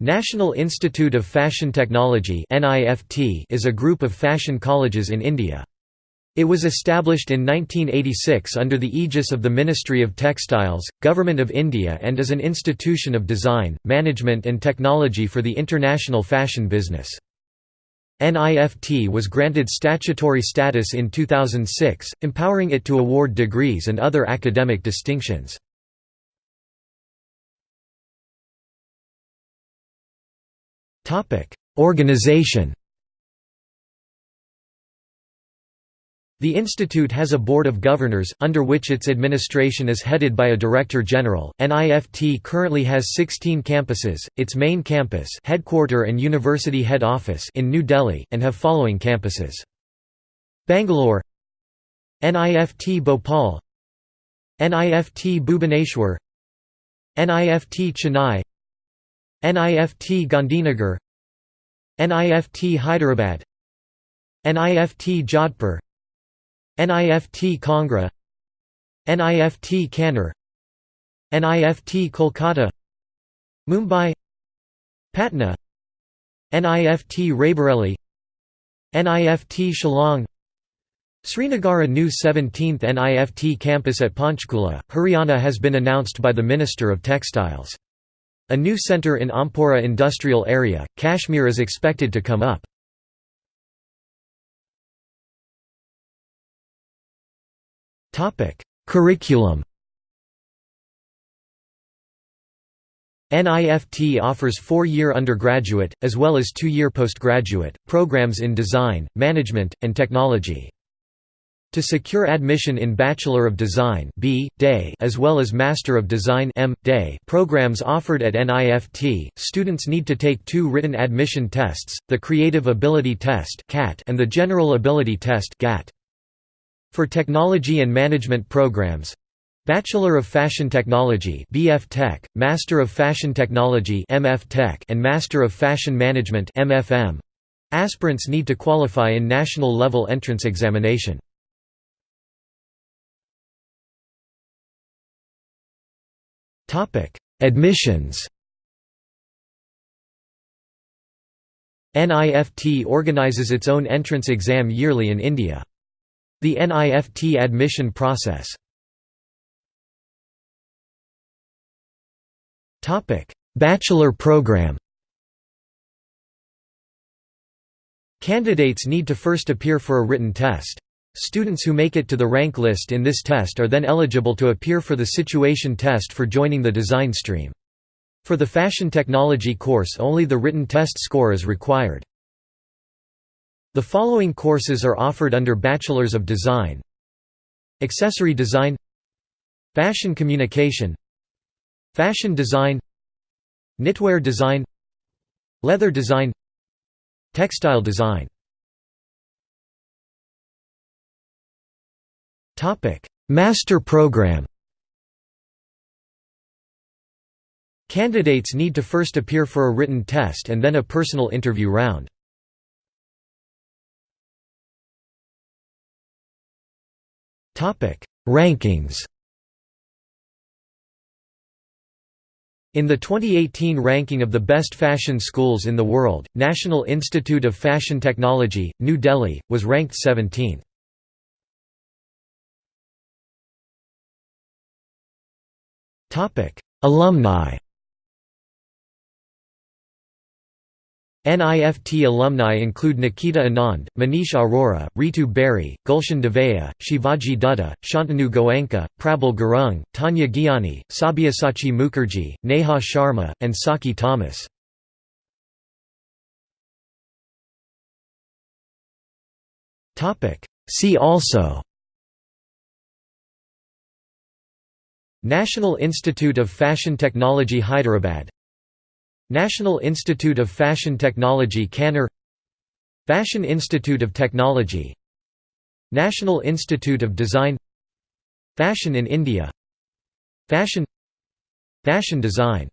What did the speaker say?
National Institute of Fashion Technology is a group of fashion colleges in India. It was established in 1986 under the aegis of the Ministry of Textiles, Government of India and is an institution of design, management and technology for the international fashion business. NIFT was granted statutory status in 2006, empowering it to award degrees and other academic distinctions. Organization The institute has a board of governors, under which its administration is headed by a director general. NIFT currently has 16 campuses, its main campus headquarter and university head office in New Delhi, and have following campuses. Bangalore NIFT Bhopal NIFT Bhubaneswar NIFT Chennai NIFT Gandhinagar NIFT Hyderabad NIFT Jodhpur NIFT Kangra NIFT Kannur NIFT Kolkata Mumbai Patna NIFT Raebareli NIFT Shillong Srinagar A new 17th NIFT campus at Panchkula, Haryana has been announced by the Minister of Textiles. A new centre in Ompora industrial area, Kashmir is expected to come up. Curriculum NIFT offers four-year undergraduate, as well as two-year postgraduate, programs in design, management, and technology. To secure admission in Bachelor of Design B. Day as well as Master of Design M. Day programs offered at NIFT, students need to take two written admission tests, the Creative Ability Test and the General Ability Test For technology and management programs, Bachelor of Fashion Technology BF Tech, Master of Fashion Technology MF Tech and Master of Fashion Management MFM. Aspirants need to qualify in national level entrance examination. Admissions. NIFT organizes its own entrance exam yearly in India. The NIFT admission process. Bachelor program. Candidates need to first appear for a written test. Students who make it to the rank list in this test are then eligible to appear for the situation test for joining the design stream. For the fashion technology course only the written test score is required. The following courses are offered under Bachelors of Design. Accessory Design. Fashion Communication. Fashion Design. Knitwear Design. Leather Design. Textile Design Topic: Master Program. Candidates need to first appear for a written test and then a personal interview round. Topic: Rankings. In the 2018 ranking of the best fashion schools in the world, National Institute of Fashion Technology, New Delhi, was ranked 17th. Alumni NIFT alumni include Nikita Anand, Manish Arora, Ritu Beri, Gulshan Devaiah, Shivaji Dutta, Shantanu Goenka, Prabal Gurung, Tanya Gyani, Sabyasachi Mukherjee, Neha Sharma, and Saki Thomas. See also National Institute of Fashion Technology Hyderabad. National Institute of Fashion Technology Kannur. Fashion Institute of Technology. National Institute of Design. Fashion in India. Fashion. Fashion design